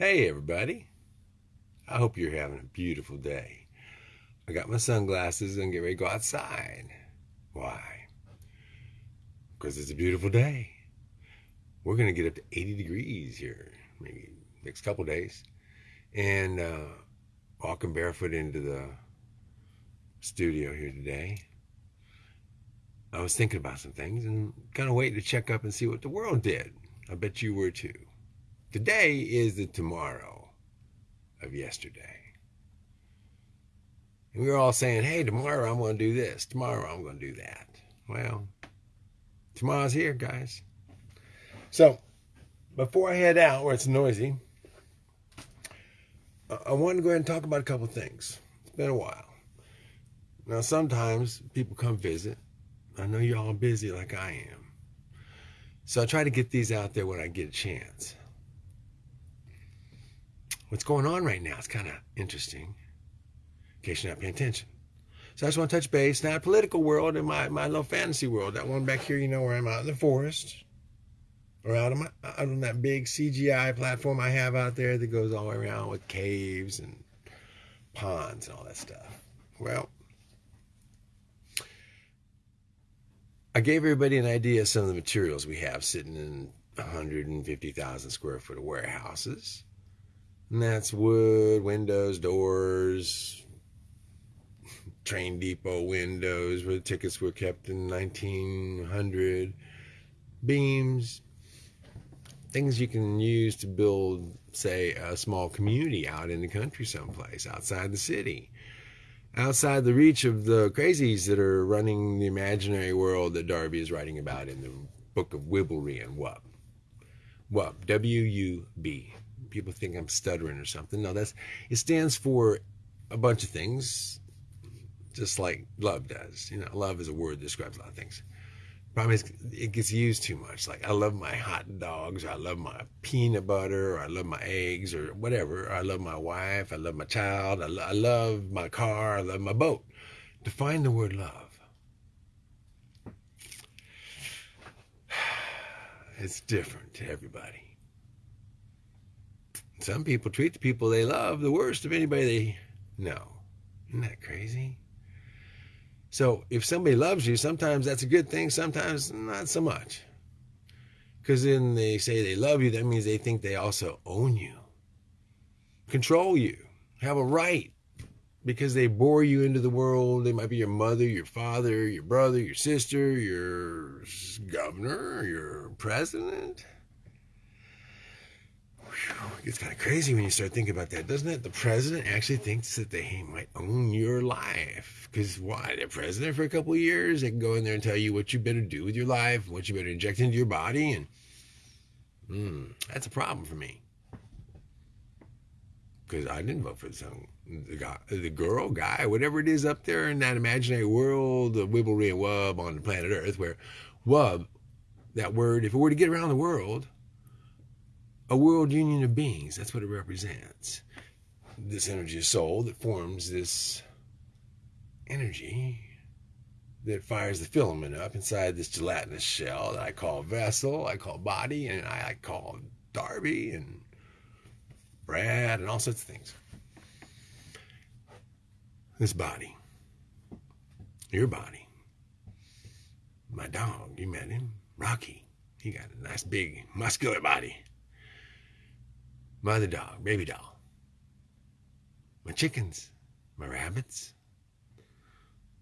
Hey, everybody. I hope you're having a beautiful day. I got my sunglasses and get ready to go outside. Why? Because it's a beautiful day. We're going to get up to 80 degrees here, maybe next couple days. And uh, walking barefoot into the studio here today. I was thinking about some things and kind of waiting to check up and see what the world did. I bet you were too. Today is the tomorrow of yesterday. And we were all saying, hey, tomorrow I'm going to do this. Tomorrow I'm going to do that. Well, tomorrow's here, guys. So, before I head out where it's noisy, I want to go ahead and talk about a couple things. It's been a while. Now, sometimes people come visit. I know you're all busy like I am. So I try to get these out there when I get a chance what's going on right now. It's kind of interesting in case you're not paying attention. So I just want to touch base, not political world, in my, my little fantasy world. That one back here, you know, where I'm out in the forest or out, of my, out on that big CGI platform I have out there that goes all the way around with caves and ponds and all that stuff. Well, I gave everybody an idea of some of the materials we have sitting in 150,000 square foot of warehouses. And that's wood, windows, doors, train depot windows where the tickets were kept in 1900, beams, things you can use to build, say, a small community out in the country someplace, outside the city, outside the reach of the crazies that are running the imaginary world that Darby is writing about in the book of Wibblery and Wub. Wub, W U B people think I'm stuttering or something. No, that's it stands for a bunch of things, just like love does. You know, love is a word that describes a lot of things. Problem is, it gets used too much. Like I love my hot dogs, or I love my peanut butter, or I love my eggs, or whatever. Or I love my wife, I love my child, I, lo- I love my car, I love my boat. Define the word love. It's different to everybody. Some people treat the people they love the worst of anybody they know. Isn't that crazy? So if somebody loves you, sometimes that's a good thing, sometimes not so much. Because then they say they love you, that means they think they also own you, control you, have a right. Because they bore you into the world. They might be your mother, your father, your brother, your sister, your governor, your president it gets kind of crazy when you start thinking about that, doesn't it? The president actually thinks that they might own your life. Because why? They're president for a couple of years. They can go in there and tell you what you better do with your life, what you better inject into your body. And mm, that's a problem for me. Because I didn't vote for the, son, the guy, the girl, guy, whatever it is up there in that imaginary world, the wibbly and wub on the planet Earth, where wub, that word, if it were to get around the world, a world union of beings. That's what it represents. This energy of soul that forms this energy that fires the filament up inside this gelatinous shell that I call vessel, I call body, and I call Darby and Brad and all sorts of things. This body, your body, my dog, you met him, Rocky. He got a nice big muscular body mother dog, baby doll, my chickens, my rabbits,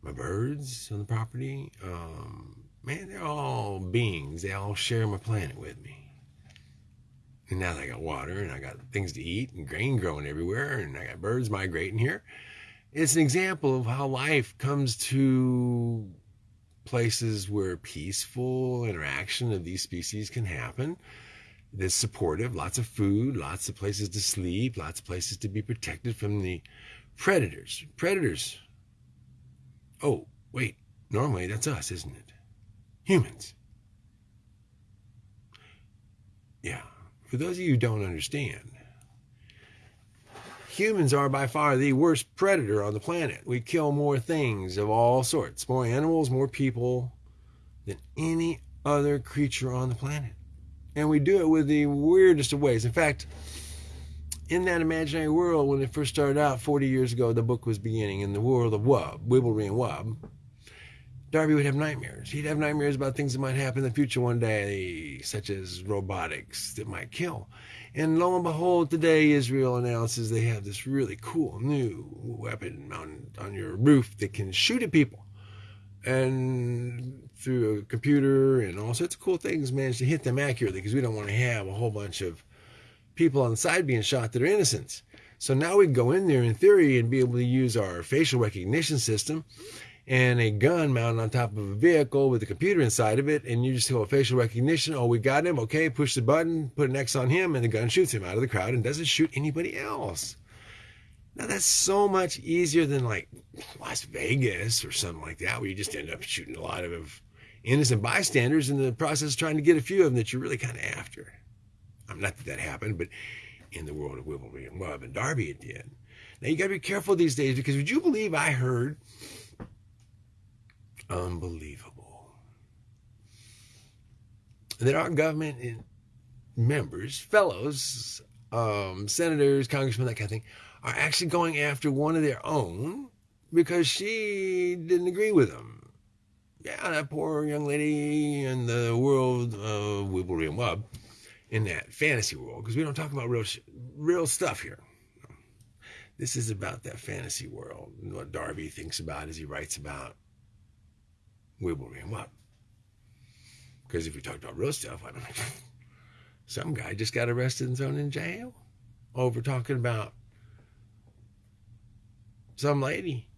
my birds on the property. Um, man, they're all beings. They all share my planet with me. And now I got water and I got things to eat and grain growing everywhere and I got birds migrating here. It's an example of how life comes to places where peaceful interaction of these species can happen that's supportive, lots of food, lots of places to sleep, lots of places to be protected from the predators. Predators. Oh, wait, normally that's us, isn't it? Humans. Yeah, for those of you who don't understand, humans are by far the worst predator on the planet. We kill more things of all sorts, more animals, more people than any other creature on the planet and we do it with the weirdest of ways. In fact, in that imaginary world, when it first started out 40 years ago, the book was beginning in the world of Wub, Wibblery and Wub. Darby would have nightmares. He'd have nightmares about things that might happen in the future one day, such as robotics that might kill. And lo and behold, today Israel announces they have this really cool new weapon on, on your roof that can shoot at people. And through a computer and all sorts of cool things, manage to hit them accurately because we don't want to have a whole bunch of people on the side being shot that are innocents. So now we go in there in theory and be able to use our facial recognition system and a gun mounted on top of a vehicle with a computer inside of it, and you just go facial recognition. Oh, we got him. Okay, push the button, put an X on him, and the gun shoots him out of the crowd and doesn't shoot anybody else. Now that's so much easier than like Las Vegas or something like that, where you just end up shooting a lot of innocent bystanders in the process of trying to get a few of them that you're really kind of after. I'm not that that happened, but in the world of Wibblery and Wub and Darby, it did. Now you got to be careful these days because would you believe I heard? Unbelievable. That our government members, fellows, um, senators, congressmen, that kind of thing, are actually going after one of their own because she didn't agree with them. Yeah, that poor young lady in the world of Wibblery Wub in that fantasy world because we don't talk about real real stuff here. This is about that fantasy world what Darby thinks about as he writes about Wibblery and Wub. Because if we talk about real stuff, I mean, some guy just got arrested and thrown in jail over talking about some lady.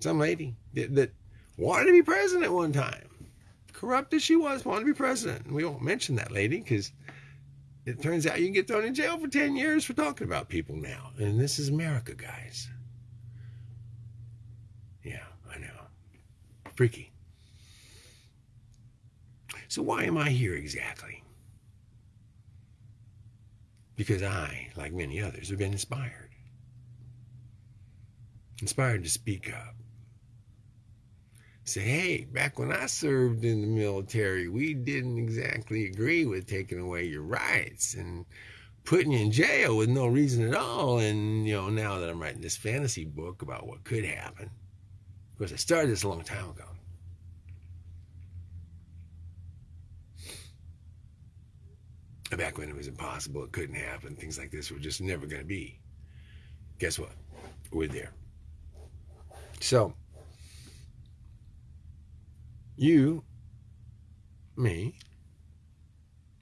Some lady that, that wanted to be president one time corrupt as she was, wanted to be president. And we won't mention that lady because it turns out you can get thrown in jail for 10 years for talking about people now. And this is America, guys. Yeah, I know. Freaky. So, why am I here exactly? Because I, like many others, have been inspired. Inspired to speak up say, hey, back when I served in the military, we didn't exactly agree with taking away your rights and putting you in jail with no reason at all. And, you know, now that I'm writing this fantasy book about what could happen, of course, I started this a long time ago. Back when it was impossible, it couldn't happen, things like this were just never going to be. Guess what? We're there. So, you, me,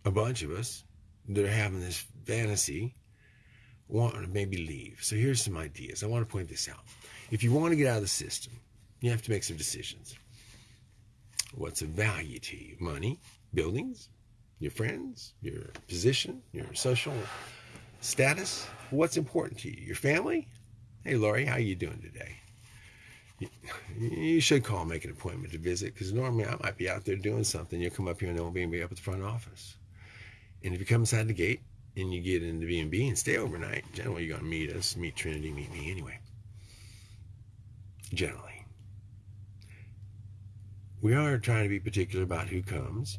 a bunch of us that are having this fantasy want to maybe leave. So here's some ideas. I want to point this out. If you want to get out of the system, you have to make some decisions. What's of value to you? Money, buildings, your friends, your position, your social status. What's important to you? Your family? Hey, Lori, how are you doing today? You should call, make an appointment to visit, because normally I might be out there doing something. You'll come up here and there won't be up at the front office. And if you come inside the gate and you get into B&B and stay overnight, generally you're going to meet us, meet Trinity, meet me anyway. Generally. We are trying to be particular about who comes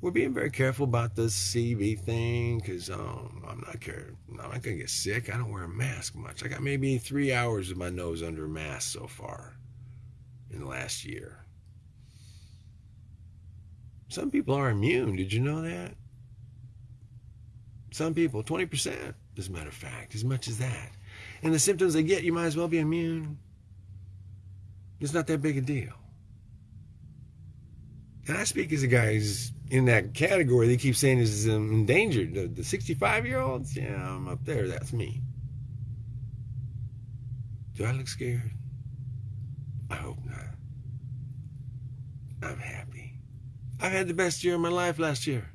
we're being very careful about this CB thing because um, I'm not care. I'm not gonna get sick. I don't wear a mask much. I got maybe three hours of my nose under a mask so far in the last year. Some people are immune. Did you know that? Some people, 20%, as a matter of fact, as much as that. And the symptoms they get, you might as well be immune. It's not that big a deal. And I speak as a guy who's in that category. They keep saying is endangered. The, the 65 year olds, yeah, I'm up there. That's me. Do I look scared? I hope not. I'm happy. I've had the best year of my life last year.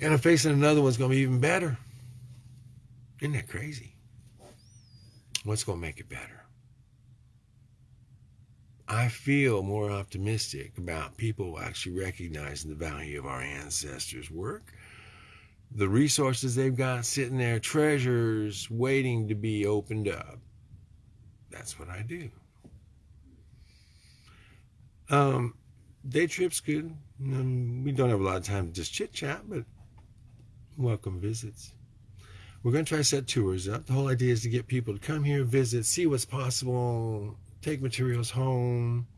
And I'm facing another one's going to be even better. Isn't that crazy? What's going to make it better? I feel more optimistic about people actually recognizing the value of our ancestors' work, the resources they've got sitting there, treasures waiting to be opened up. That's what I do. Um, day trips good. Um, we don't have a lot of time to just chit chat, but welcome visits. We're going to try to set tours up. The whole idea is to get people to come here, visit, see what's possible, take materials home,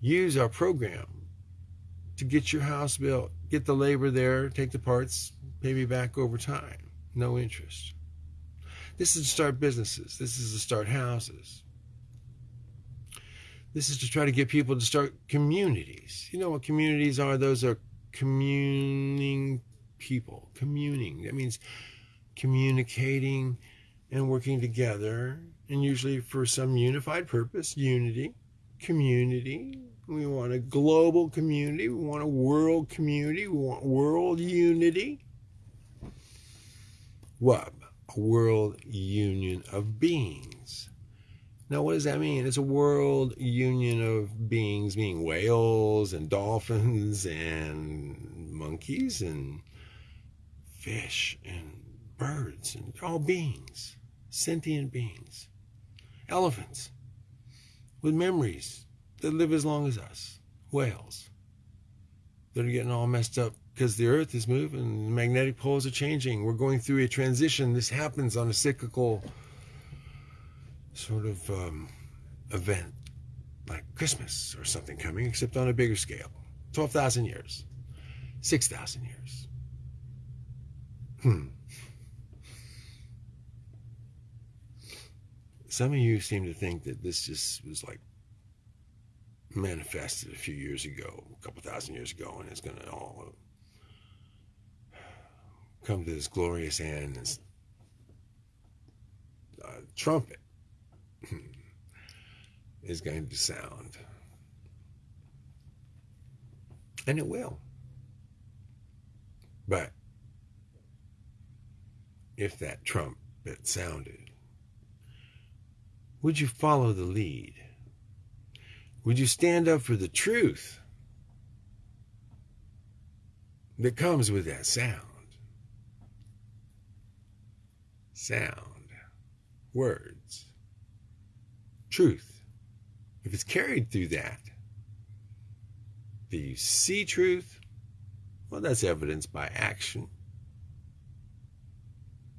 use our program to get your house built, get the labor there, take the parts, pay me back over time. No interest. This is to start businesses. This is to start houses. This is to try to get people to start communities. You know what communities are? Those are communing people. Communing. That means communicating and working together, and usually for some unified purpose unity, community. We want a global community. We want a world community. We want world unity. What? a world union of beings. Now, what does that mean? It's a world union of beings, being whales and dolphins and monkeys and fish and birds and all beings, sentient beings. Elephants with memories that live as long as us. Whales that are getting all messed up because the earth is moving, the magnetic poles are changing. We're going through a transition. This happens on a cyclical sort of um, event like Christmas or something coming, except on a bigger scale. 12,000 years, 6,000 years. Hmm. Some of you seem to think that this just was like manifested a few years ago, a couple thousand years ago, and it's going to all come to this glorious end. This uh, trumpet is going to sound. And it will. But if that trumpet sounded, would you follow the lead? Would you stand up for the truth that comes with that sound? Sound, words, truth. If it's carried through that, do you see truth? Well, that's evidenced by action.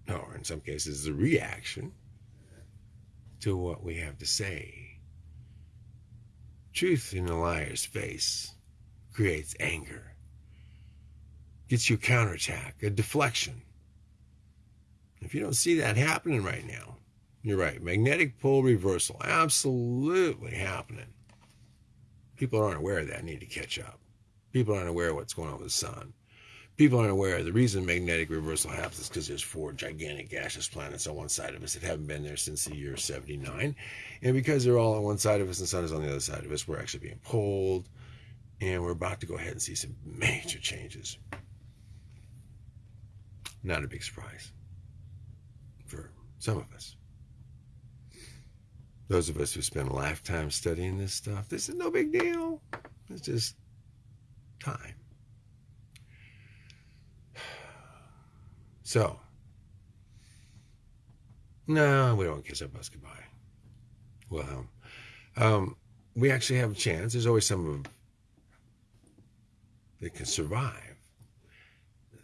Or in some cases, the reaction to what we have to say. Truth in a liar's face creates anger, gets you a counterattack, a deflection. If you don't see that happening right now, you're right. Magnetic pole reversal, absolutely happening. People aren't aware of that, need to catch up. People aren't aware of what's going on with the sun people aren't aware the reason magnetic reversal happens is because there's four gigantic gaseous planets on one side of us that haven't been there since the year 79 and because they're all on one side of us and the sun is on the other side of us we're actually being pulled and we're about to go ahead and see some major changes. Not a big surprise for some of us. Those of us who spend a lifetime studying this stuff this is no big deal. It's just time So, no, we don't kiss our bus goodbye. Well, um, we actually have a chance. There's always some of that can survive.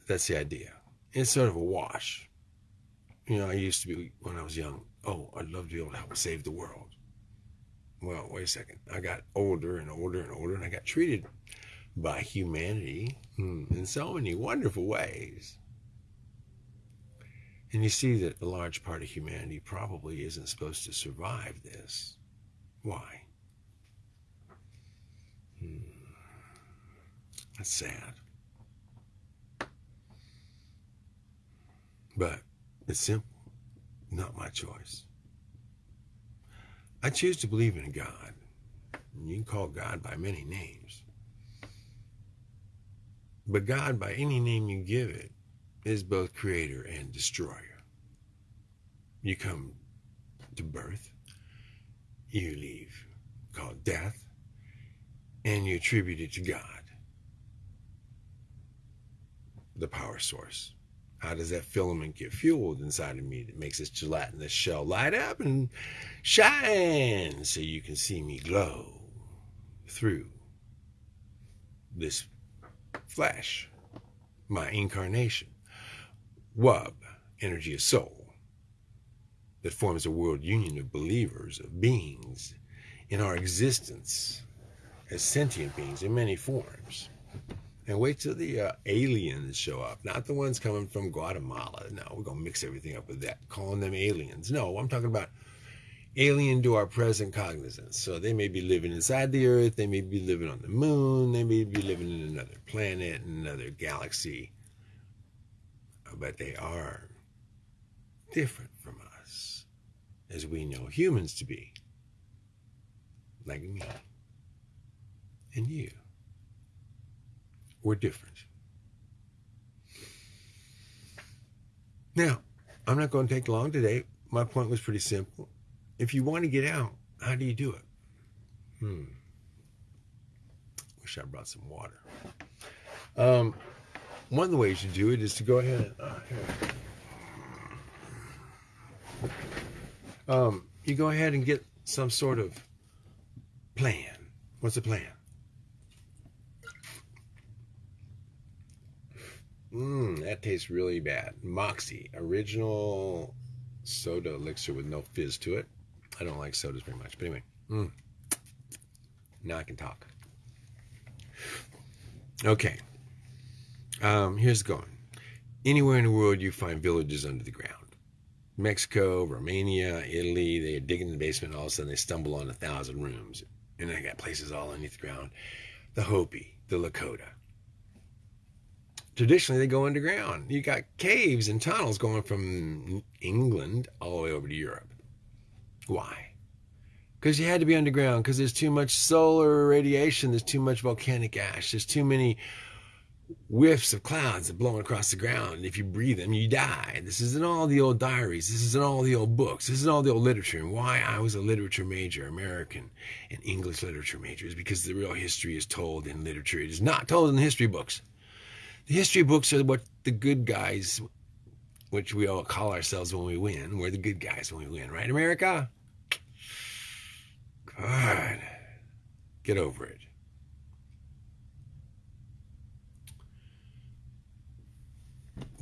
That's the idea. It's sort of a wash. You know, I used to be, when I was young, oh, I'd love to be able to help save the world. Well, wait a second. I got older and older and older, and I got treated by humanity in so many wonderful ways. And you see that a large part of humanity probably isn't supposed to survive this. Why? Hmm. That's sad. But it's simple, not my choice. I choose to believe in God. You can call God by many names. But God, by any name you give it, is both creator and destroyer. You come to birth, you leave, called death, and you attribute it to God, the power source. How does that filament get fueled inside of me that makes this gelatinous shell light up and shine so you can see me glow through this flesh, my incarnation? Wub, energy of soul, that forms a world union of believers, of beings in our existence as sentient beings in many forms. And wait till the uh, aliens show up, not the ones coming from Guatemala. No, we're going to mix everything up with that, calling them aliens. No, I'm talking about alien to our present cognizance. So they may be living inside the Earth, they may be living on the moon, they may be living in another planet, another galaxy, but they are different from us as we know humans to be, like me and you. We're different. Now, I'm not going to take long today. My point was pretty simple if you want to get out, how do you do it? Hmm. Wish I brought some water. Um, one of the ways you do it is to go ahead and uh, um, you go ahead and get some sort of plan. What's the plan? Mmm, that tastes really bad. Moxie, original soda elixir with no fizz to it. I don't like sodas very much. But anyway, mm. now I can talk. Okay. Um, here's going. Anywhere in the world you find villages under the ground. Mexico, Romania, Italy, they dig in the basement, all of a sudden they stumble on a thousand rooms. And they got places all underneath the ground. The Hopi, the Lakota. Traditionally, they go underground. You got caves and tunnels going from England all the way over to Europe. Why? Because you had to be underground, because there's too much solar radiation, there's too much volcanic ash, there's too many whiffs of clouds that blowing across the ground. And if you breathe them, you die. This is in all the old diaries. This is in all the old books. This is all the old literature. And why I was a literature major, American and English literature major, is because the real history is told in literature. It is not told in the history books. The history books are what the good guys which we all call ourselves when we win. We're the good guys when we win, right, America? God, get over it.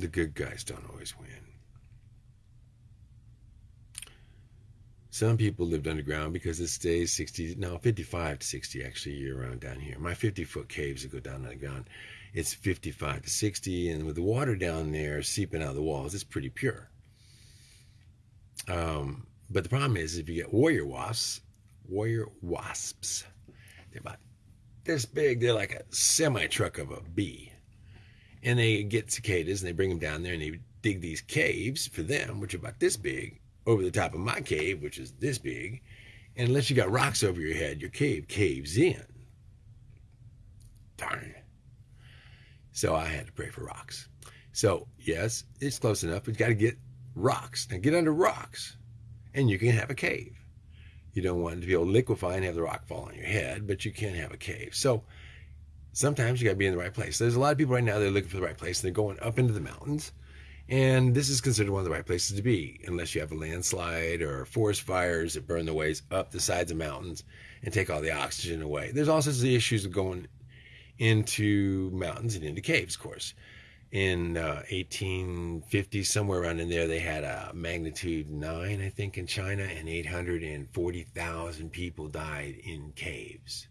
The good guys don't always win. Some people lived underground because it stays 60, now 55 to 60 actually year round down here. My 50 foot caves that go down underground it's 55 to 60, and with the water down there seeping out of the walls, it's pretty pure. Um, but the problem is, if you get warrior wasps, warrior wasps, they're about this big. They're like a semi truck of a bee, and they get cicadas and they bring them down there and they dig these caves for them, which are about this big, over the top of my cave, which is this big. And unless you got rocks over your head, your cave caves in. Darn. So I had to pray for rocks. So, yes, it's close enough, you got to get rocks. Now, get under rocks, and you can have a cave. You don't want it to be able to liquefy and have the rock fall on your head, but you can have a cave. So, sometimes you got to be in the right place. There's a lot of people right now that are looking for the right place, they're going up into the mountains. And this is considered one of the right places to be, unless you have a landslide or forest fires that burn the ways up the sides of mountains and take all the oxygen away. There's all sorts of issues of going into mountains and into caves, of course. In uh, 1850, somewhere around in there, they had a magnitude 9, I think, in China, and 840,000 people died in caves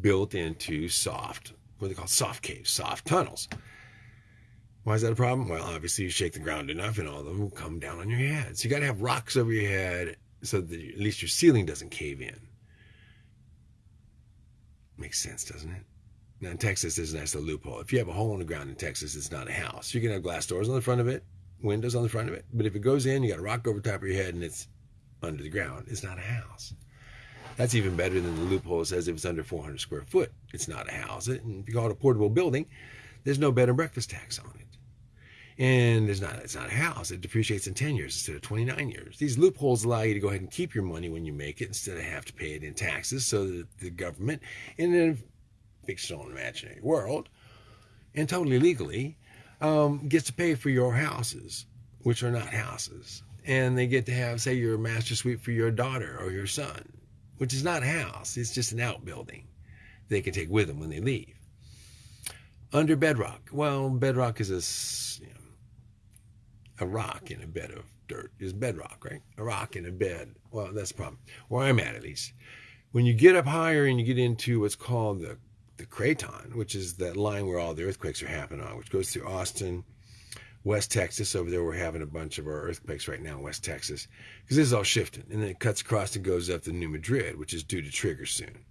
built into soft, what they call soft caves, soft tunnels. Why is that a problem? Well, obviously, you shake the ground enough and all of them will come down on your head. So you got to have rocks over your head so that at least your ceiling doesn't cave in. Makes sense, doesn't it? Now in Texas, there's a nice little loophole. If you have a hole in the ground in Texas, it's not a house. You can have glass doors on the front of it, windows on the front of it. But if it goes in, you got a rock over top of your head and it's under the ground. It's not a house. That's even better than the loophole says if it's under 400 square foot, it's not a house. And if you call it a portable building, there's no bed and breakfast tax on it. And it's not it's not a house. It depreciates in 10 years instead of 29 years. These loopholes allow you to go ahead and keep your money when you make it instead of have to pay it in taxes so that the government in a fictional imaginary world and totally legally um, gets to pay for your houses, which are not houses. And they get to have, say, your master suite for your daughter or your son, which is not a house. It's just an outbuilding they can take with them when they leave. Under bedrock. Well, bedrock is a you know, a rock in a bed of dirt is bedrock, right? A rock in a bed. Well, that's the problem. Where I'm at, at least. When you get up higher and you get into what's called the the craton, which is that line where all the earthquakes are happening on, which goes through Austin, West Texas. Over there, we're having a bunch of our earthquakes right now in West Texas because this is all shifting. And then it cuts across and goes up to New Madrid, which is due to trigger soon.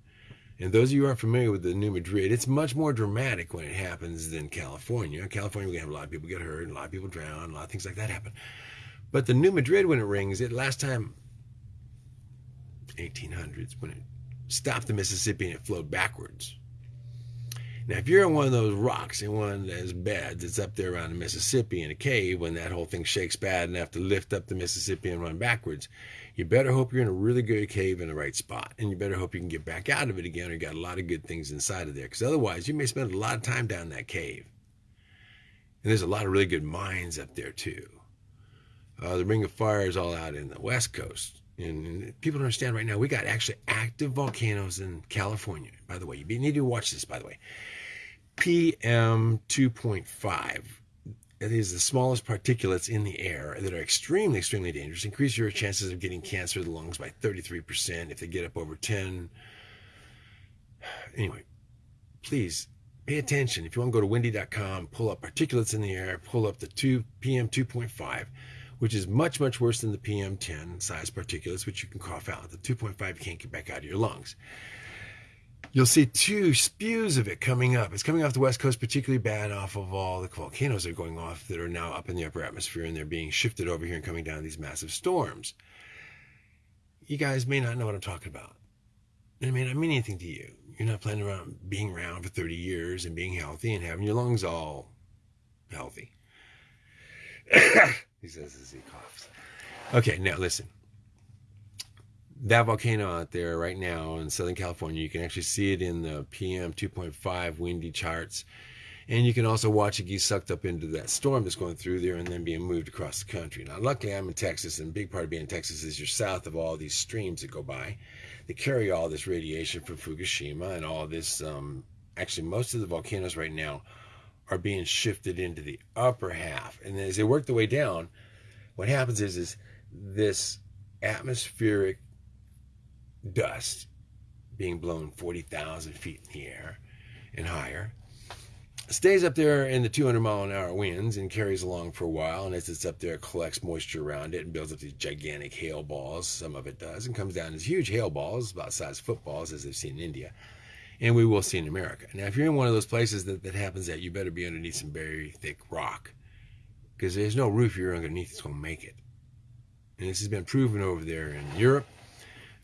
And those of you who aren't familiar with the New Madrid, it's much more dramatic when it happens than California. California, we're going to have a lot of people get hurt, a lot of people drown, a lot of things like that happen. But the New Madrid, when it rings, it last time, 1800s, when it stopped the Mississippi and it flowed backwards. Now, if you're in one of those rocks in one of those beds that's up there around the Mississippi in a cave when that whole thing shakes bad and have to lift up the Mississippi and run backwards, you better hope you're in a really good cave in the right spot. And you better hope you can get back out of it again or you got a lot of good things inside of there. Because otherwise, you may spend a lot of time down that cave. And there's a lot of really good mines up there, too. Uh, the Ring of Fire is all out in the West Coast. And people don't understand right now, we got actually active volcanoes in California. By the way, you need to watch this, by the way. PM 2.5. It is the smallest particulates in the air that are extremely, extremely dangerous. Increase your chances of getting cancer of the lungs by 33% if they get up over 10. Anyway, please pay attention. If you want to go to windy.com, pull up particulates in the air, pull up the 2 PM 2.5, which is much, much worse than the PM 10 size particulates, which you can cough out. The 2.5 you can't get back out of your lungs you'll see two spews of it coming up. It's coming off the west coast, particularly bad off of all the volcanoes that are going off that are now up in the upper atmosphere and they're being shifted over here and coming down these massive storms. You guys may not know what I'm talking about. It may not mean anything to you. You're not planning around being around for 30 years and being healthy and having your lungs all healthy. he says as he coughs. Okay, now listen that volcano out there right now in Southern California, you can actually see it in the PM 2.5 windy charts. And you can also watch it get sucked up into that storm that's going through there and then being moved across the country. Now, luckily, I'm in Texas, and a big part of being in Texas is you're south of all these streams that go by. They carry all this radiation from Fukushima and all this. Um, actually, most of the volcanoes right now are being shifted into the upper half. And as they work their way down, what happens is, is this atmospheric dust being blown 40,000 feet in the air and higher. Stays up there in the 200 mile an hour winds and carries along for a while. And as it's up there, it collects moisture around it and builds up these gigantic hail balls. Some of it does, and comes down as huge hail balls, about size of footballs, as they've seen in India. And we will see in America. Now, if you're in one of those places that, that happens, that you better be underneath some very thick rock because there's no roof you're underneath that's going to make it. And this has been proven over there in Europe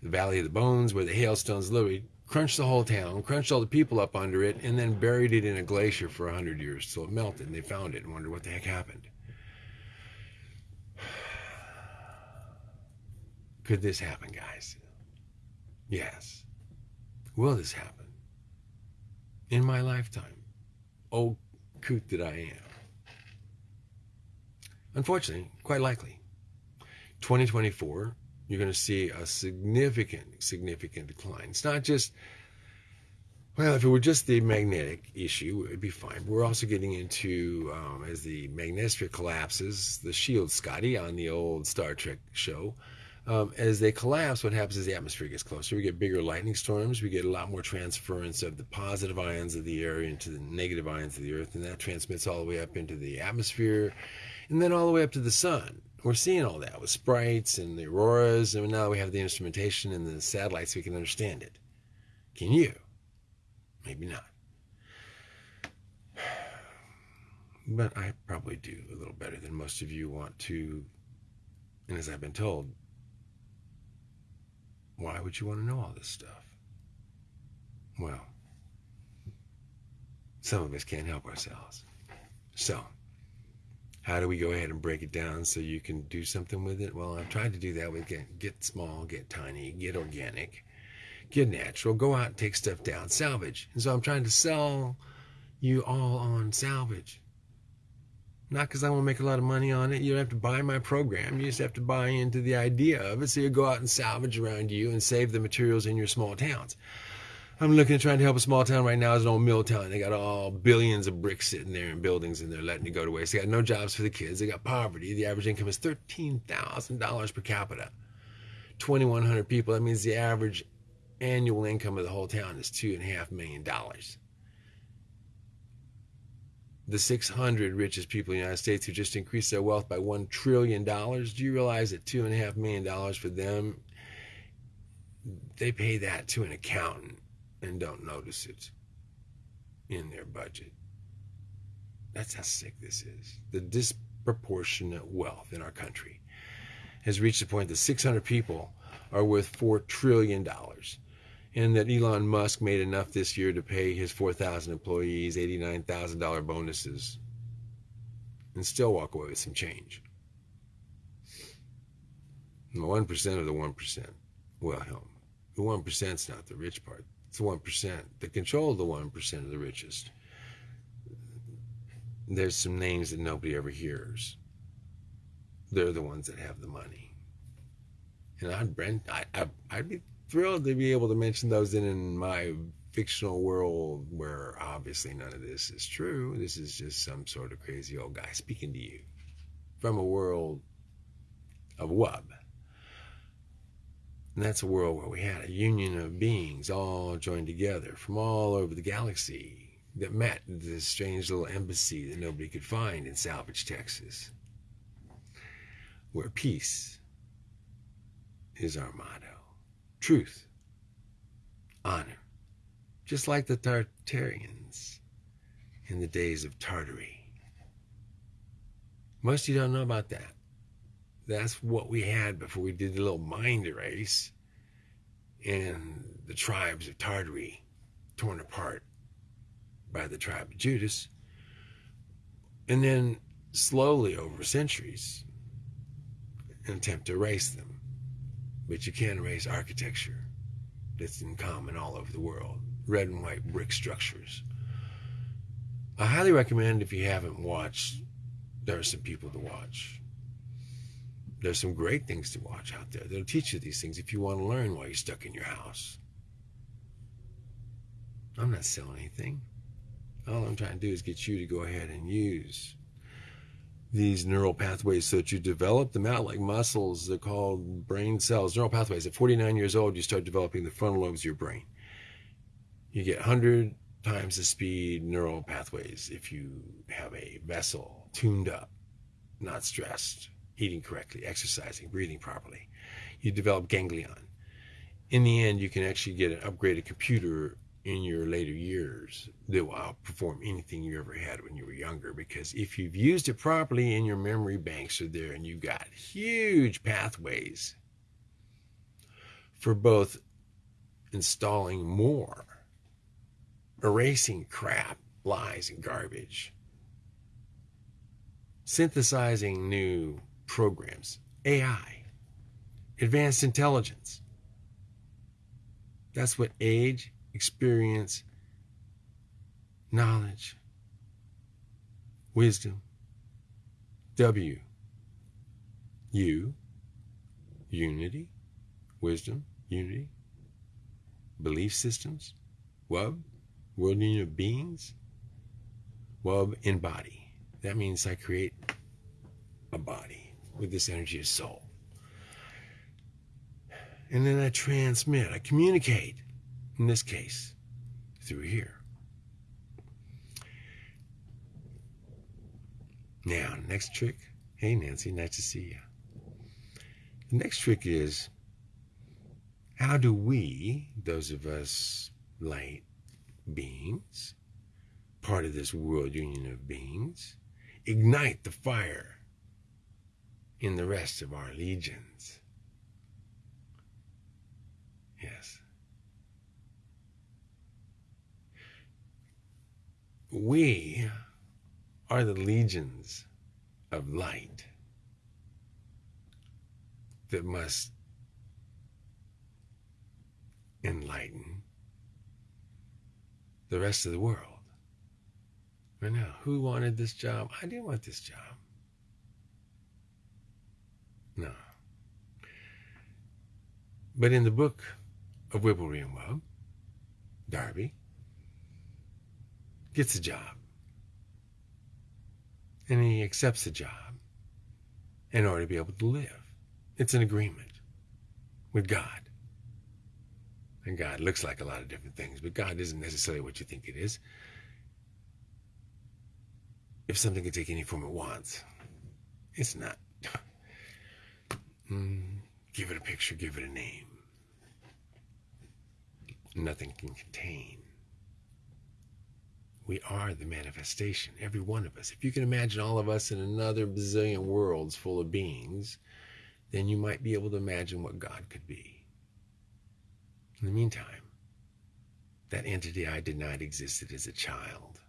the Valley of the Bones, where the hailstones literally crunched the whole town, crunched all the people up under it, and then buried it in a glacier for 100 years till it melted. And they found it and wondered what the heck happened. Could this happen, guys? Yes. Will this happen? In my lifetime? Oh, coot that I am. Unfortunately, quite likely. 2024 you're going to see a significant, significant decline. It's not just, well, if it were just the magnetic issue, it would be fine. But we're also getting into, um, as the magnetosphere collapses, the shield, Scotty, on the old Star Trek show. Um, as they collapse, what happens is the atmosphere gets closer. We get bigger lightning storms. We get a lot more transference of the positive ions of the air into the negative ions of the earth, and that transmits all the way up into the atmosphere and then all the way up to the sun we're seeing all that with sprites and the auroras, and now we have the instrumentation and the satellites, we can understand it. Can you? Maybe not. But I probably do a little better than most of you want to. And as I've been told, why would you want to know all this stuff? Well, some of us can't help ourselves. So, how do we go ahead and break it down so you can do something with it? Well, I've tried to do that with get, get small, get tiny, get organic, get natural, go out and take stuff down, salvage. And so I'm trying to sell you all on salvage. Not because I want to make a lot of money on it. You don't have to buy my program. You just have to buy into the idea of it. So you go out and salvage around you and save the materials in your small towns. I'm looking at trying to help a small town right now. It's an old mill town. They got all billions of bricks sitting there in buildings and they're letting it go to waste. They got no jobs for the kids. They got poverty. The average income is $13,000 per capita. 2,100 people. That means the average annual income of the whole town is $2.5 million. The 600 richest people in the United States who just increased their wealth by $1 trillion. Do you realize that $2.5 million for them, they pay that to an accountant and don't notice it in their budget? That's how sick this is. The disproportionate wealth in our country has reached the point that 600 people are worth $4 trillion and that Elon Musk made enough this year to pay his 4,000 employees $89,000 bonuses and still walk away with some change. The 1% of the 1% will help. The 1% is not the rich part. The 1% that control of the 1% of the richest. There's some names that nobody ever hears. They're the ones that have the money. And I'd, I, I'd be thrilled to be able to mention those in, in my fictional world where obviously none of this is true. This is just some sort of crazy old guy speaking to you from a world of wub. And that's a world where we had a union of beings all joined together from all over the galaxy that met in this strange little embassy that nobody could find in Salvage, Texas, where peace is our motto truth, honor, just like the Tartarians in the days of Tartary. Most of you don't know about that. That's what we had before we did the little mind erase and the tribes of Tartary torn apart by the tribe of Judas. And then slowly over centuries, an attempt to erase them but you can't erase architecture that's in common all over the world red and white brick structures. I highly recommend if you haven't watched, there are some people to watch. There's some great things to watch out there that'll teach you these things if you want to learn while you're stuck in your house. I'm not selling anything. All I'm trying to do is get you to go ahead and use these neural pathways so that you develop them out like muscles. They're called brain cells, neural pathways. At 49 years old, you start developing the frontal lobes of your brain. You get 100 times the speed neural pathways if you have a vessel tuned up, not stressed, eating correctly, exercising, breathing properly. You develop ganglion. In the end, you can actually get an upgraded computer in your later years that will outperform anything you ever had when you were younger. Because if you've used it properly and your memory banks are there and you've got huge pathways for both installing more, erasing crap, lies, and garbage, synthesizing new programs, AI, advanced intelligence. That's what age experience, knowledge, wisdom, W, U, unity, wisdom, unity, belief systems, Wub, world union of beings, Wub in body. That means I create a body with this energy of soul. And then I transmit, I communicate in this case, through here. Now, next trick. Hey, Nancy, nice to see you. The next trick is how do we, those of us light beings, part of this world union of beings, ignite the fire in the rest of our legions? Yes. We are the legions of light that must enlighten the rest of the world. Right now, who wanted this job? I didn't want this job. No. But in the book of Wibblery and Wub, Darby, gets a job. And he accepts the job in order to be able to live. It's an agreement with God. And God looks like a lot of different things, but God isn't necessarily what you think it is. If something can take any form it wants, it's not. Mm, give it a picture, give it a name. Nothing can contain. We are the manifestation, every one of us. If you can imagine all of us in another bazillion worlds full of beings, then you might be able to imagine what God could be. In the meantime, that entity I denied existed as a child,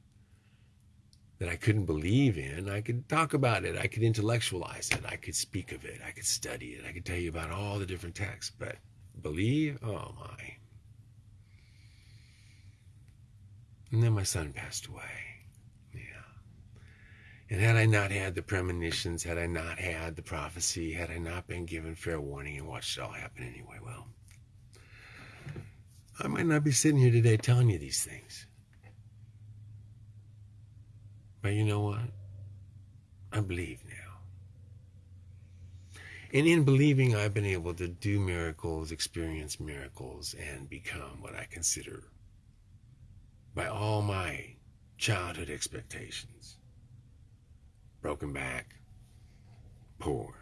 that I couldn't believe in, I could talk about it, I could intellectualize it, I could speak of it, I could study it, I could tell you about all the different texts, but believe, oh my. And then my son passed away. Yeah. And had I not had the premonitions, had I not had the prophecy, had I not been given fair warning and watched it all happen anyway, well, I might not be sitting here today telling you these things. But you know what? I believe now. And in believing, I've been able to do miracles, experience miracles, and become what I consider by all my childhood expectations. Broken back, poor,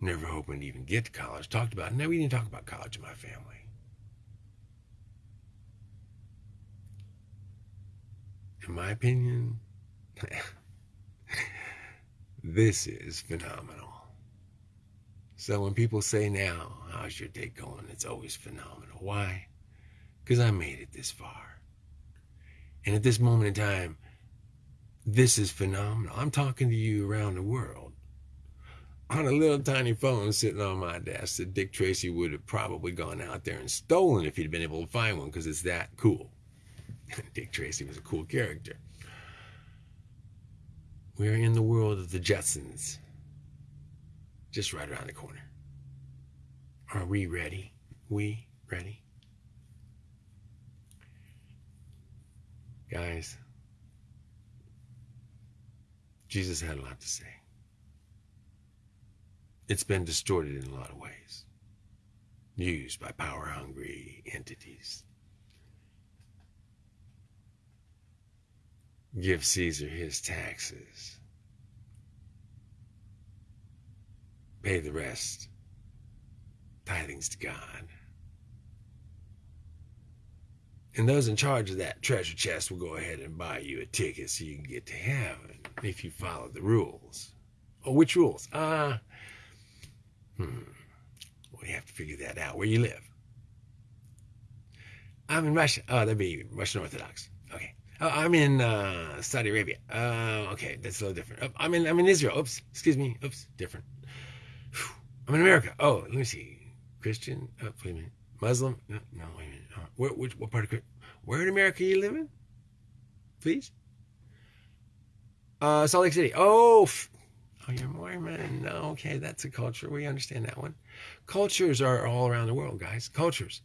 never hoping to even get to college. Talked about, never even talk about college in my family. In my opinion, this is phenomenal. So when people say now, how's your day going? It's always phenomenal. Why? because I made it this far. And at this moment in time, this is phenomenal. I'm talking to you around the world on a little tiny phone sitting on my desk that Dick Tracy would have probably gone out there and stolen if he'd been able to find one because it's that cool. Dick Tracy was a cool character. We're in the world of the Jetsons, just right around the corner. Are we ready? We ready? Guys, Jesus had a lot to say. It's been distorted in a lot of ways, used by power hungry entities. Give Caesar his taxes, pay the rest, tithings to God. And those in charge of that treasure chest will go ahead and buy you a ticket so you can get to heaven if you follow the rules. Oh, which rules? Uh, hmm. We have to figure that out. Where you live? I'm in Russia. Oh, that'd be Russian Orthodox. Oh, I'm in uh, Saudi Arabia. Uh, okay, that's a little different. Oh, I'm in I'm in Israel. Oops, excuse me. Oops, different. Whew. I'm in America. Oh, let me see. Christian. Oh, wait a minute. Muslim? No, no wait a minute. Uh, where, which, what part of where in America you live in? Please. Uh, Salt Lake City. Oh, oh, you're Mormon. No, okay, that's a culture. We understand that one. Cultures are all around the world, guys. Cultures,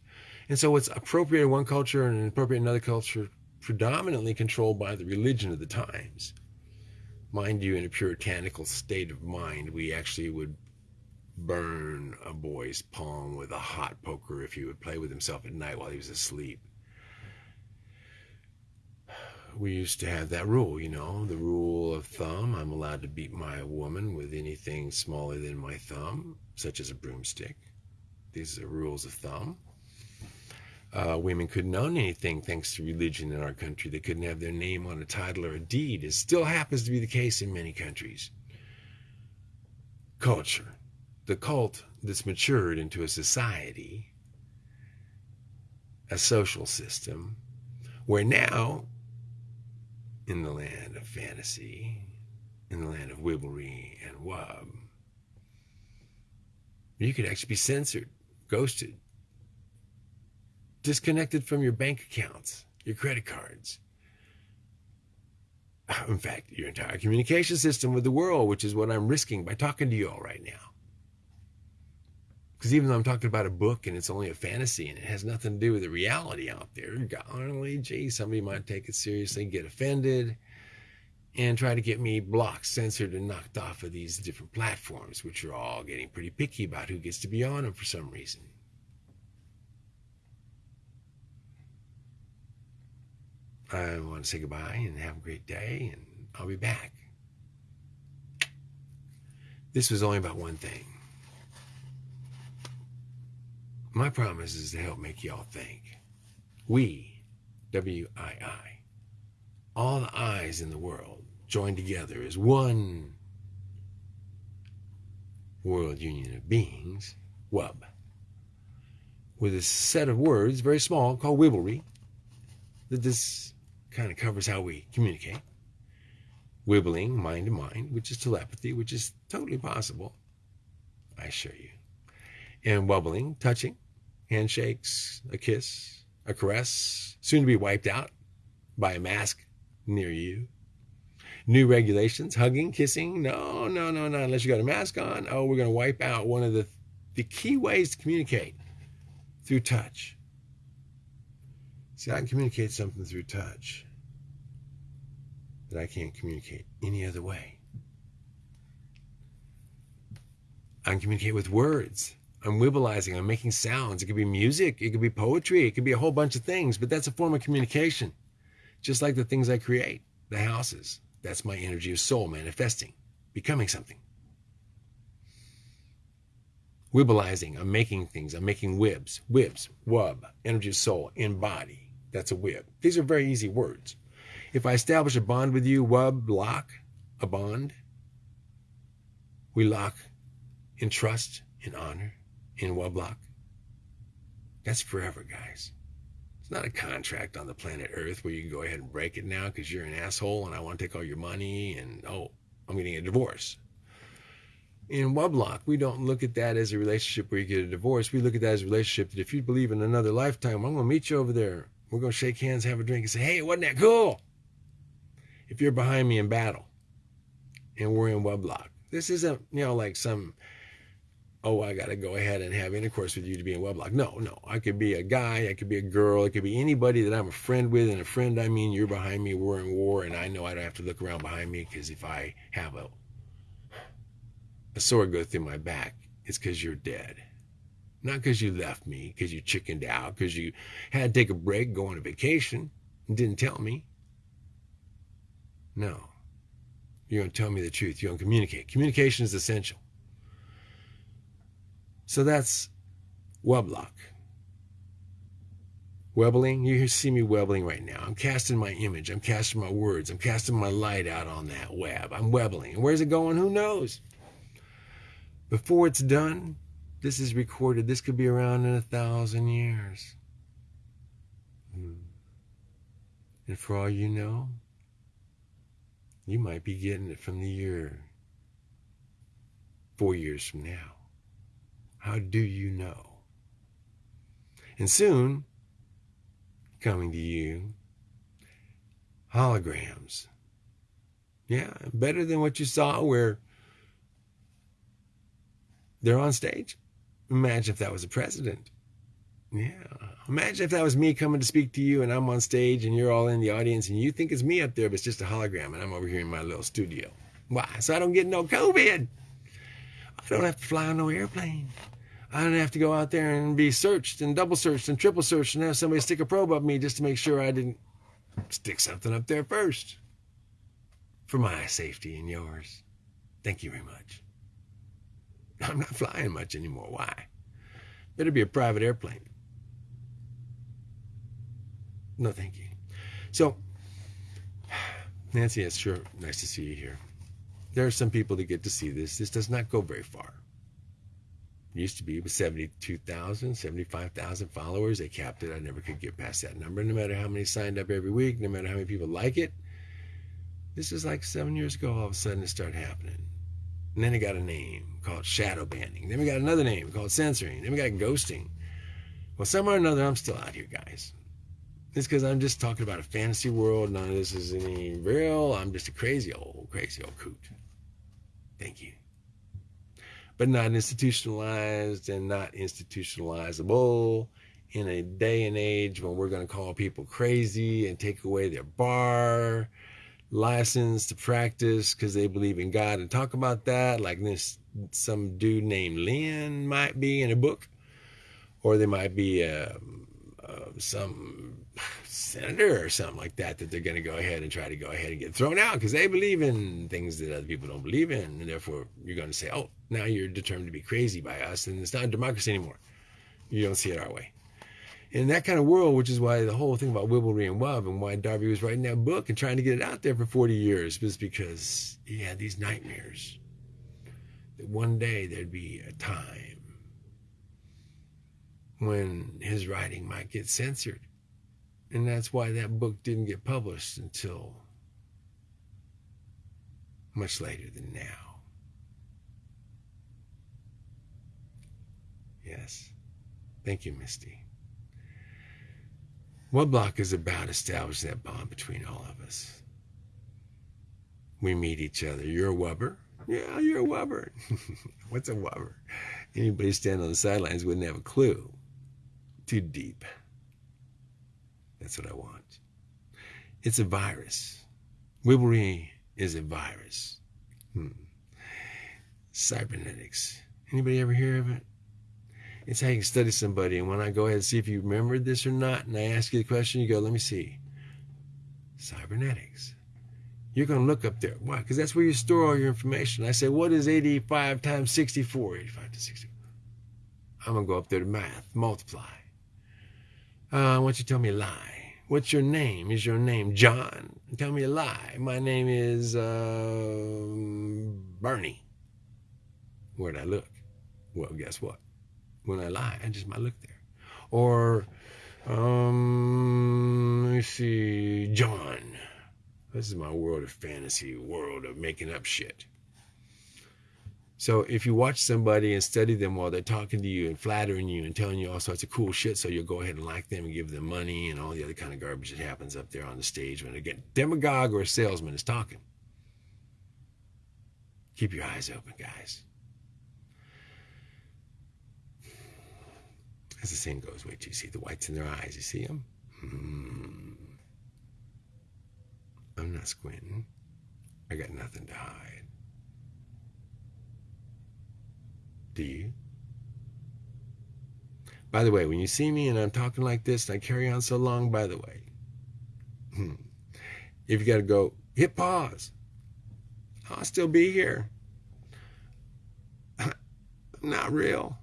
and so what's appropriate in one culture and inappropriate in another culture, predominantly controlled by the religion of the times. Mind you, in a puritanical state of mind, we actually would burn a boy's palm with a hot poker if he would play with himself at night while he was asleep. We used to have that rule, you know, the rule of thumb. I'm allowed to beat my woman with anything smaller than my thumb, such as a broomstick. These are rules of thumb. Uh, women couldn't own anything thanks to religion in our country. They couldn't have their name on a title or a deed. It still happens to be the case in many countries. Culture the cult that's matured into a society, a social system, where now, in the land of fantasy, in the land of wibblery and wub, you could actually be censored, ghosted, disconnected from your bank accounts, your credit cards. In fact, your entire communication system with the world, which is what I'm risking by talking to you all right now. Because even though I'm talking about a book and it's only a fantasy and it has nothing to do with the reality out there, golly gee, somebody might take it seriously, get offended, and try to get me blocked, censored, and knocked off of these different platforms, which are all getting pretty picky about who gets to be on them for some reason. I want to say goodbye and have a great day, and I'll be back. This was only about one thing. My promise is to help make y'all think. We, W I I, all the eyes in the world joined together as one world union of beings, WUB, with a set of words, very small, called Wibblery, that this kind of covers how we communicate. Wibbling mind to mind, which is telepathy, which is totally possible, I assure you. And wobbling, touching, handshakes, a kiss, a caress, soon to be wiped out by a mask near you. New regulations, hugging, kissing. No, no, no, no. Unless you got a mask on. Oh, we're going to wipe out one of the, the key ways to communicate through touch. See, I can communicate something through touch that I can't communicate any other way. I can communicate with words. I'm wibbleizing. I'm making sounds. It could be music. It could be poetry. It could be a whole bunch of things, but that's a form of communication. Just like the things I create, the houses. That's my energy of soul manifesting, becoming something. Wibbleizing. I'm making things. I'm making wibs. Wibs. Wub. Energy of soul. Embody. That's a wib. These are very easy words. If I establish a bond with you, wub, lock, a bond, we lock in trust, in honor, in wub That's forever, guys. It's not a contract on the planet Earth where you can go ahead and break it now because you're an asshole and I want to take all your money and, oh, I'm getting a divorce. In Wublock, we don't look at that as a relationship where you get a divorce. We look at that as a relationship that if you believe in another lifetime, I'm going to meet you over there. We're going to shake hands, have a drink, and say, hey, wasn't that cool? if you're behind me in battle and we're in wedlock. This isn't, you know, like some, oh, I got to go ahead and have intercourse with you to be in Weblock. No, no. I could be a guy, I could be a girl, it could be anybody that I'm a friend with. And a friend, I mean, you're behind me, we're in war, and I know I don't have to look around behind me because if I have a, a sword go through my back, it's because you're dead. Not because you left me, because you chickened out, because you had to take a break, go on a vacation, and didn't tell me. No. You're going to tell me the truth. You're going to communicate. Communication is essential. So that's Weblock. Webbling, you see me webbling right now. I'm casting my image. I'm casting my words. I'm casting my light out on that web. I'm webbling. Where's it going? Who knows? Before it's done, this is recorded. This could be around in a thousand years. Hmm. And for all you know, you might be getting it from the year four years from now. How do you know? And soon, coming to you, holograms. Yeah, better than what you saw where they're on stage. Imagine if that was a president. Yeah. Imagine if that was me coming to speak to you and I'm on stage and you're all in the audience and you think it's me up there, but it's just a hologram and I'm over here in my little studio. Why? So I don't get no COVID. I don't have to fly on no airplane. I don't have to go out there and be searched and double searched and triple searched and have somebody stick a probe up me just to make sure I didn't stick something up there first. For my safety and yours. Thank you very much. I'm not flying much anymore. Why? Better be a private airplane. No, thank you. So, Nancy, it's sure nice to see you here. There are some people that get to see this. This does not go very far. It used to be with 72,000, 75,000 followers. They capped it. I never could get past that number, no matter how many signed up every week, no matter how many people like it. This is like seven years ago, all of a sudden it started happening. And then it got a name called shadow banning. Then we got another name called censoring. Then we got ghosting. Well, somewhere or another, I'm still out here, guys. It's because I'm just talking about a fantasy world. None of this is any real. I'm just a crazy old, crazy old coot. Thank you. but not institutionalized and not institutionalizable in a day and age when we're going to call people crazy and take away their bar license to practice because they believe in God and talk about that, like this some dude named Lynn might be in a book, or they might be uh, uh, some senator or something like that that they're going to go ahead and try to go ahead and get thrown out because they believe in things that other people don't believe in, and therefore you're going to say, "Oh, now you're determined to be crazy by us, and it's not democracy anymore. You don't see it our way." In that kind of world, which is why the whole thing about Wibblery and Wub and why Darby was writing that book and trying to get it out there for 40 years was because he had these nightmares that one day there'd be a time when his writing might get censored. And that's why that book didn't get published until much later than now. Yes. Thank you, Misty. Wubblock is about establishing that bond between all of us. We meet each other. You're a wubber? Yeah, you're a wubber. What's a wubber? Anybody standing on the sidelines wouldn't have a clue. Too deep. That's what I want. It's a virus. Wibblery is a virus. Hmm. Cybernetics. Anybody ever hear of it? It's how you can study somebody. And when I go ahead and see if you remembered this or not, and I ask you the question, you go, let me see. Cybernetics. You're going to look up there. Why? Because that's where you store all your information. I say, what is 85 times 64? 85 to 64. I'm going to go up there to math, multiply. Uh, I want you to tell me a lie. What's your name? Is your name John? Tell me a lie. My name is uh, Bernie. Where'd I look? Well, guess what? When I lie. I just might look there. Or, um, let me see, John. This is my world of fantasy, world of making up shit. So if you watch somebody and study them while they're talking to you and flattering you and telling you all sorts of cool shit, so you'll go ahead and like them and give them money and all the other kind of garbage that happens up there on the stage when a demagogue or a salesman is talking. Keep your eyes open, guys. As the saying goes, wait till you see the whites in their eyes. You see them? Hmm. I'm not squinting. I got nothing to hide. Do you? By the way, when you see me and I'm talking like this and I carry on so long, by the way, hmm, if you got to go, hit pause. I'll still be here. not real.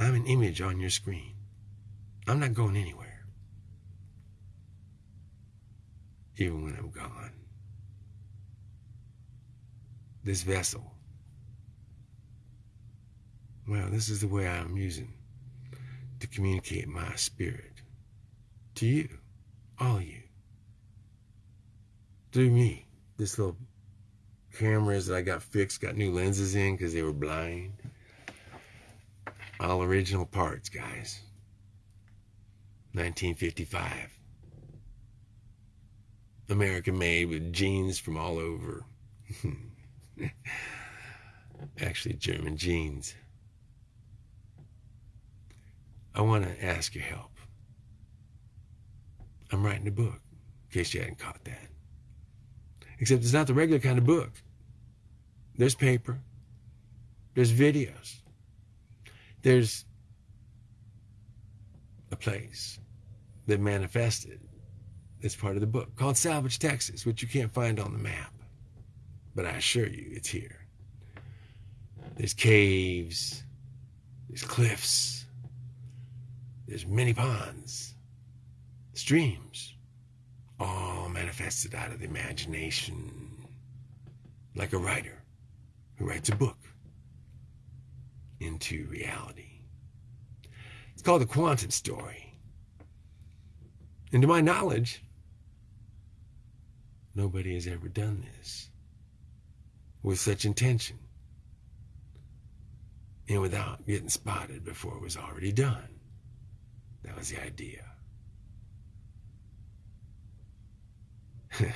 I'm an image on your screen. I'm not going anywhere. Even when I'm gone. This vessel. Well, this is the way I'm using to communicate my spirit to you, all you. Through me, this little cameras that I got fixed, got new lenses in because they were blind. All original parts, guys. 1955. American made with jeans from all over. Actually, German jeans. I want to ask your help. I'm writing a book, in case you hadn't caught that. Except it's not the regular kind of book. There's paper, there's videos, there's a place that manifested as part of the book called Salvage, Texas, which you can't find on the map. But I assure you, it's here. There's caves, there's cliffs, there's many ponds, streams, all manifested out of the imagination, like a writer who writes a book into reality. It's called the quantum story. And to my knowledge, nobody has ever done this with such intention and without getting spotted before it was already done. That was the idea.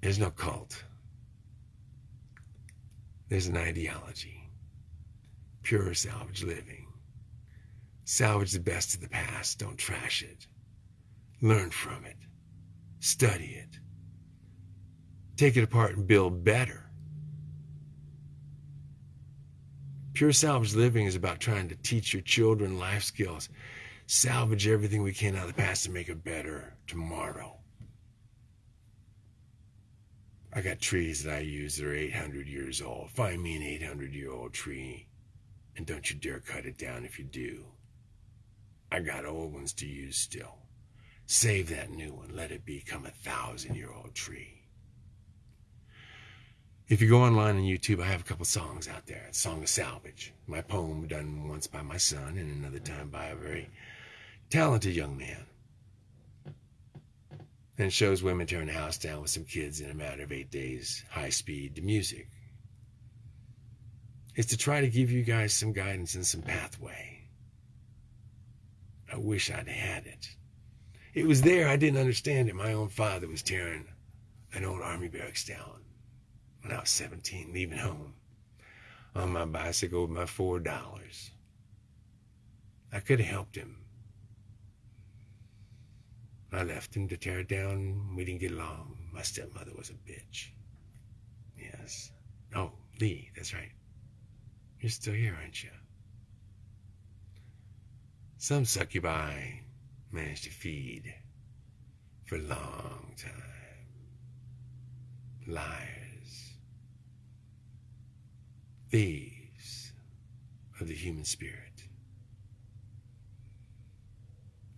There's no cult. There's an ideology pure salvage living. Salvage the best of the past, don't trash it. Learn from it, study it, take it apart and build better. Pure salvage living is about trying to teach your children life skills, salvage everything we can out of the past to make it better tomorrow. I got trees that I use that are 800 years old. Find me an 800 year old tree, and don't you dare cut it down if you do. I got old ones to use still. Save that new one. Let it become a thousand year old tree. If you go online on YouTube, I have a couple songs out there. Song of Salvage, my poem done once by my son and another time by a very talented young man. And shows women tearing a house down with some kids in a matter of eight days, high speed to music. It's to try to give you guys some guidance and some pathway. I wish I'd had it. It was there, I didn't understand it. My own father was tearing an old army barracks down when I was 17, leaving home on my bicycle with my four dollars. I could have helped him. I left him to tear it down. We didn't get along. My stepmother was a bitch. Yes. Oh, Lee, that's right. You're still here, aren't you? Some succubi managed to feed for a long time. Liars. Thieves of the human spirit.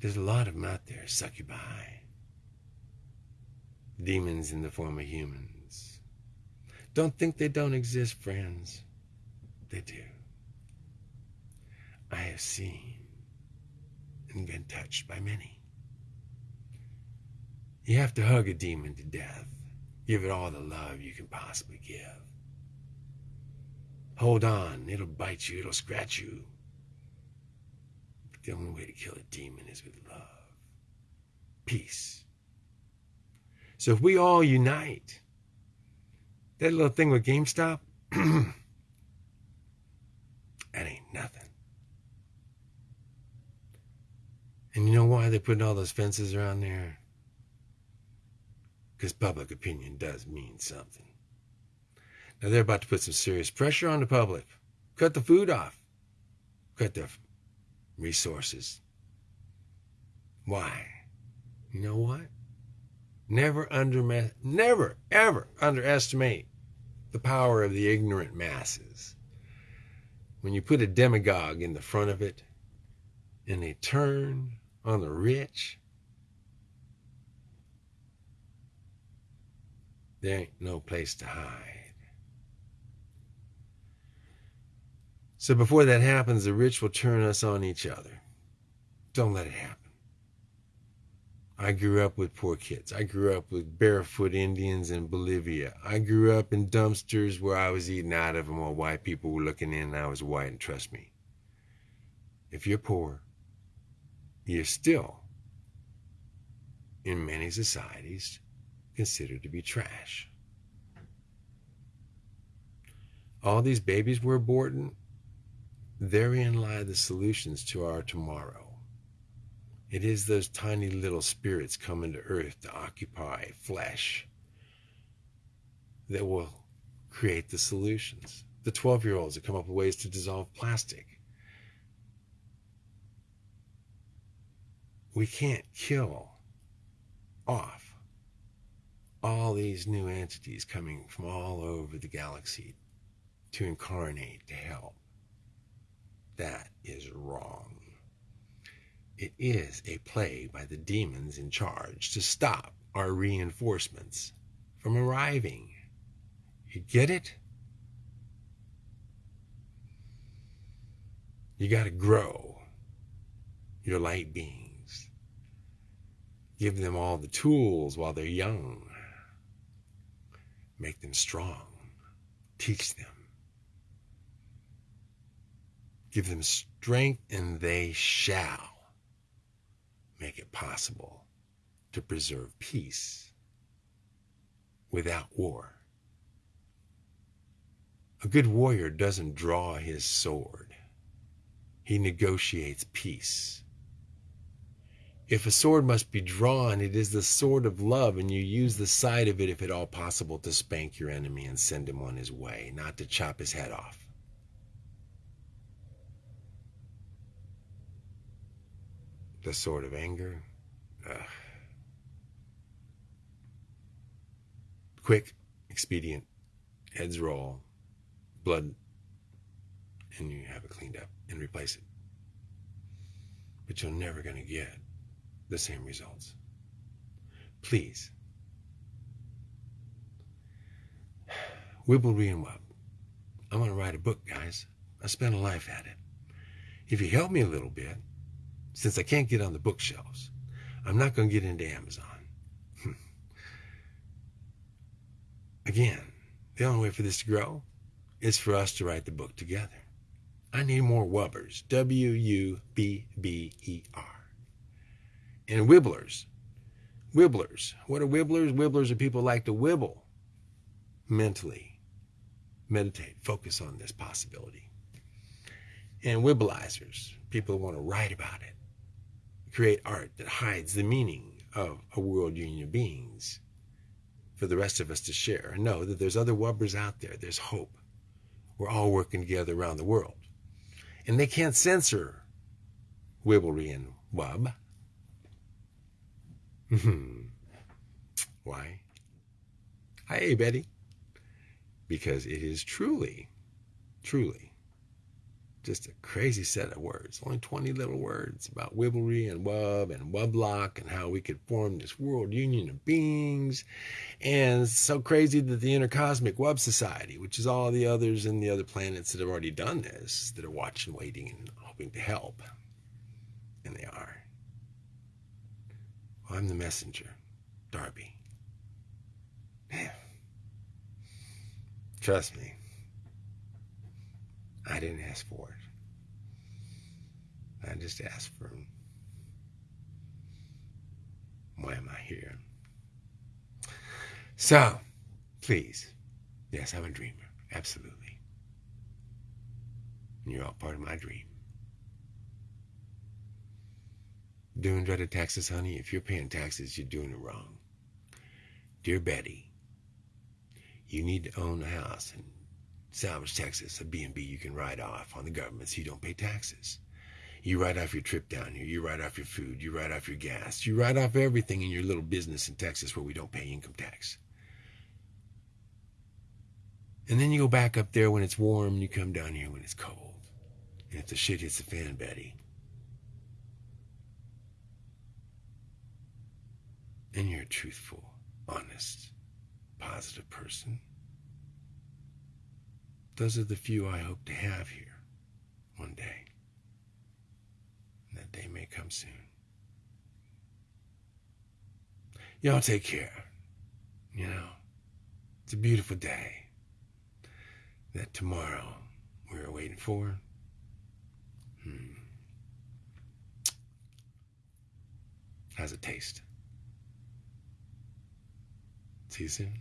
There's a lot of them out there, succubi. Demons in the form of humans. Don't think they don't exist, friends. They do. I have seen and been touched by many. You have to hug a demon to death. Give it all the love you can possibly give. Hold on, it'll bite you, it'll scratch you. The only way to kill a demon is with love. Peace. So if we all unite, that little thing with GameStop, that ain't nothing. And you know why they're putting all those fences around there? Because public opinion does mean something. Now they're about to put some serious pressure on the public. Cut the food off. Cut the resources. Why? You know what? Never under never ever underestimate the power of the ignorant masses. When you put a demagogue in the front of it and they turn on the rich, there ain't no place to hide. So before that happens, the rich will turn us on each other. Don't let it happen. I grew up with poor kids. I grew up with barefoot Indians in Bolivia. I grew up in dumpsters where I was eating out of them while white people were looking in and I was white. And trust me, if you're poor, you're still, in many societies, considered to be trash. All these babies we're aborting, therein lie the solutions to our tomorrow. It is those tiny little spirits coming to earth to occupy flesh that will create the solutions. The 12 year olds that come up with ways to dissolve plastic. We can't kill off all these new entities coming from all over the galaxy to incarnate, to help. That is wrong. It is a play by the demons in charge to stop our reinforcements from arriving. You get it? You got to grow your light beings. Give them all the tools while they're young. Make them strong. Teach them. Give them strength, and they shall make it possible to preserve peace without war. A good warrior doesn't draw his sword, he negotiates peace. If a sword must be drawn, it is the sword of love, and you use the side of it, if at all possible, to spank your enemy and send him on his way, not to chop his head off. The sword of anger. Ugh. Quick, expedient, heads roll, blood, and you have it cleaned up and replace it. But you're never going to get the same results. Please. Wibblery and Wub. I'm going to write a book, guys. I spent a life at it. If you help me a little bit, since I can't get on the bookshelves, I'm not going to get into Amazon. Again, the only way for this to grow is for us to write the book together. I need more Wubbers. W U B B E R. And Wibblers. Wibblers. What are Wibblers? Wibblers are people like to wibble mentally, meditate, focus on this possibility. And Wibblizers, people who want to write about it, create art that hides the meaning of a world union of beings for the rest of us to share and know that there's other Wubbers out there. There's hope. We're all working together around the world. And they can't censor Wibblery and Wub. Hmm. Why? Hey, Betty. Because it is truly, truly just a crazy set of words. Only 20 little words about Wibblery and Wub and Wublock and how we could form this world union of beings. And so crazy that the Intercosmic Wub Society, which is all the others and the other planets that have already done this, that are watching, waiting, and hoping to help. And they are. Well, I'm the messenger, Darby. Trust me. I didn't ask for it. I just asked for why am I here? So, please, yes, I'm a dreamer, absolutely. And you're all part of my dream. Doing dreaded taxes, honey, if you're paying taxes, you're doing it wrong. Dear Betty, you need to own a house and Salvage Texas, a B&B you can write off on the government so you don't pay taxes. You write off your trip down here. You write off your food. You write off your gas. You write off everything in your little business in Texas where we don't pay income tax. And then you go back up there when it's warm and you come down here when it's cold. And if the shit hits the fan, Betty, and you're a truthful, honest, positive person, those are the few I hope to have here one day. And that day may come soon. Y'all take care. You know, it's a beautiful day. That tomorrow we're waiting for. Hmm. How's it taste? See you soon.